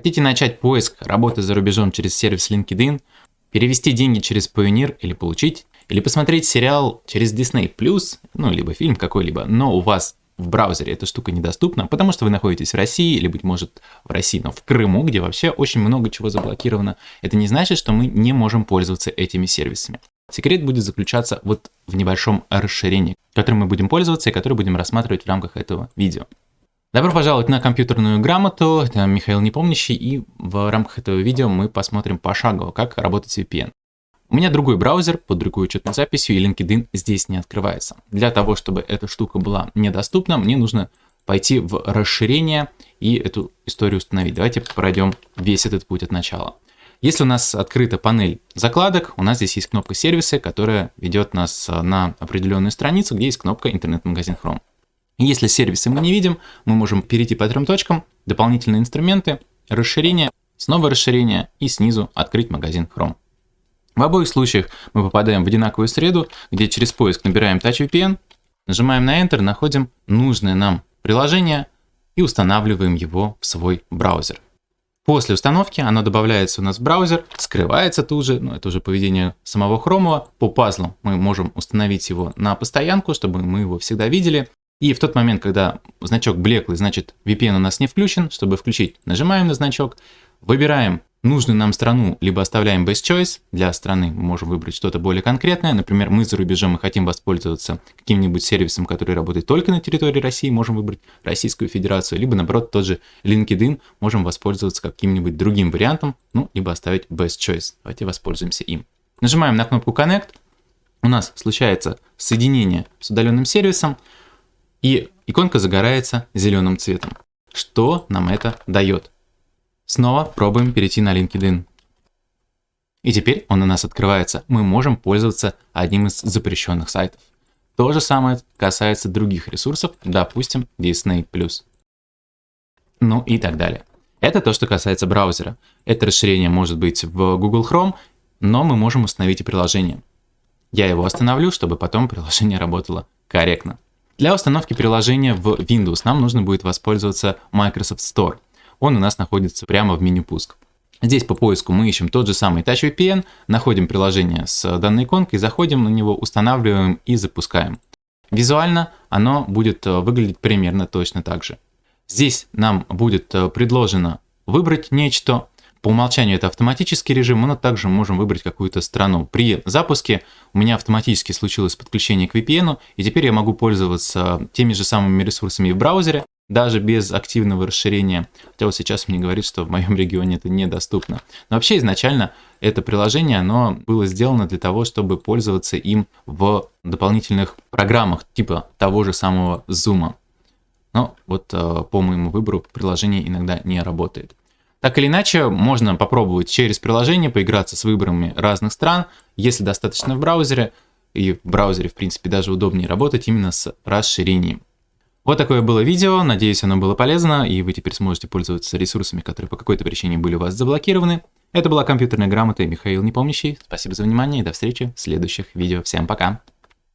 Хотите начать поиск работы за рубежом через сервис LinkedIn, перевести деньги через Payoneer или получить, или посмотреть сериал через Disney+, ну, либо фильм какой-либо, но у вас в браузере эта штука недоступна, потому что вы находитесь в России, или, быть может, в России, но в Крыму, где вообще очень много чего заблокировано, это не значит, что мы не можем пользоваться этими сервисами. Секрет будет заключаться вот в небольшом расширении, которым мы будем пользоваться и которое будем рассматривать в рамках этого видео. Добро пожаловать на компьютерную грамоту, это Михаил Непомнящий, и в рамках этого видео мы посмотрим пошагово, как работать с VPN. У меня другой браузер под другой учетной записью, и LinkedIn здесь не открывается. Для того, чтобы эта штука была недоступна, мне нужно пойти в расширение и эту историю установить. Давайте пройдем весь этот путь от начала. Если у нас открыта панель закладок, у нас здесь есть кнопка сервисы, которая ведет нас на определенную страницу, где есть кнопка интернет-магазин Chrome. Если сервисы мы не видим, мы можем перейти по трем точкам, дополнительные инструменты, расширение, снова расширение и снизу открыть магазин Chrome. В обоих случаях мы попадаем в одинаковую среду, где через поиск набираем TouchVPN, нажимаем на Enter, находим нужное нам приложение и устанавливаем его в свой браузер. После установки оно добавляется у нас в браузер, скрывается тут же, ну это уже поведение самого Chrome. По пазлу мы можем установить его на постоянку, чтобы мы его всегда видели. И в тот момент, когда значок блеклый, значит VPN у нас не включен, чтобы включить, нажимаем на значок, выбираем нужную нам страну, либо оставляем Best Choice. Для страны мы можем выбрать что-то более конкретное. Например, мы за рубежом и хотим воспользоваться каким-нибудь сервисом, который работает только на территории России, можем выбрать Российскую Федерацию, либо наоборот тот же LinkedIn, можем воспользоваться каким-нибудь другим вариантом, ну, либо оставить Best Choice. Давайте воспользуемся им. Нажимаем на кнопку Connect. У нас случается соединение с удаленным сервисом и иконка загорается зеленым цветом. Что нам это дает? Снова пробуем перейти на LinkedIn. И теперь он у нас открывается. Мы можем пользоваться одним из запрещенных сайтов. То же самое касается других ресурсов, допустим, Disney+. Ну и так далее. Это то, что касается браузера. Это расширение может быть в Google Chrome, но мы можем установить и приложение. Я его остановлю, чтобы потом приложение работало корректно. Для установки приложения в Windows нам нужно будет воспользоваться Microsoft Store. Он у нас находится прямо в меню пуск. Здесь по поиску мы ищем тот же самый TouchVPN, находим приложение с данной иконкой, заходим на него, устанавливаем и запускаем. Визуально оно будет э, выглядеть примерно точно так же. Здесь нам будет э, предложено выбрать нечто, по умолчанию это автоматический режим, но также можем выбрать какую-то страну. При запуске у меня автоматически случилось подключение к VPN, и теперь я могу пользоваться теми же самыми ресурсами в браузере, даже без активного расширения. Хотя вот сейчас мне говорит, что в моем регионе это недоступно. Но вообще изначально это приложение, оно было сделано для того, чтобы пользоваться им в дополнительных программах, типа того же самого Zoom. Но вот э, по моему выбору приложение иногда не работает. Так или иначе, можно попробовать через приложение поиграться с выборами разных стран, если достаточно в браузере, и в браузере, в принципе, даже удобнее работать именно с расширением. Вот такое было видео, надеюсь, оно было полезно, и вы теперь сможете пользоваться ресурсами, которые по какой-то причине были у вас заблокированы. Это была компьютерная грамота и Михаил Непомнящий. Спасибо за внимание и до встречи в следующих видео. Всем пока!